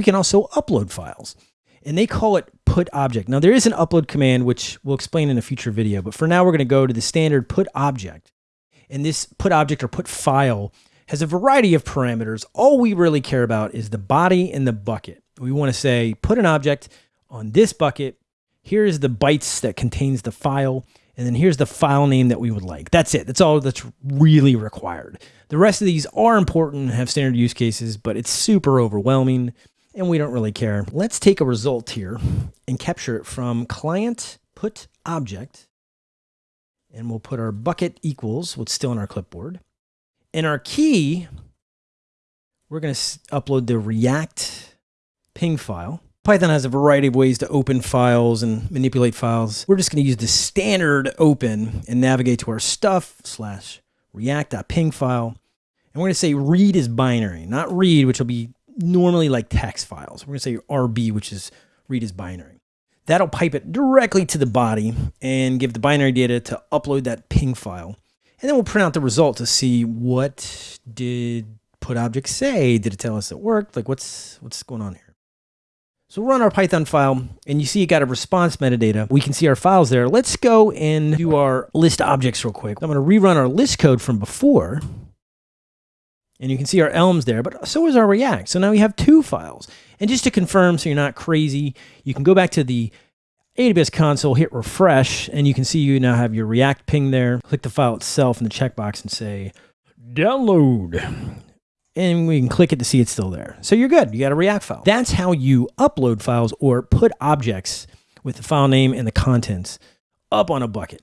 We can also upload files and they call it put object. Now there is an upload command, which we'll explain in a future video, but for now we're going to go to the standard put object. And this put object or put file has a variety of parameters. All we really care about is the body and the bucket. We want to say put an object on this bucket. Here's the bytes that contains the file. And then here's the file name that we would like. That's it. That's all that's really required. The rest of these are important, and have standard use cases, but it's super overwhelming and we don't really care. Let's take a result here and capture it from client put object. And we'll put our bucket equals what's still in our clipboard. And our key, we're going to upload the React ping file. Python has a variety of ways to open files and manipulate files. We're just going to use the standard open and navigate to our stuff slash react.ping file. And we're going to say read is binary, not read, which will be normally like text files. We're going to say RB, which is read as binary. That'll pipe it directly to the body and give the binary data to upload that ping file. And then we'll print out the result to see what did put object say? Did it tell us it worked? Like what's, what's going on here? So we'll run our Python file and you see it got a response metadata. We can see our files there. Let's go and do our list objects real quick. I'm going to rerun our list code from before and you can see our Elms there, but so is our React. So now we have two files. And just to confirm, so you're not crazy, you can go back to the AWS console, hit refresh, and you can see you now have your React ping there. Click the file itself in the checkbox and say, download. And we can click it to see it's still there. So you're good. You got a React file. That's how you upload files or put objects with the file name and the contents up on a bucket.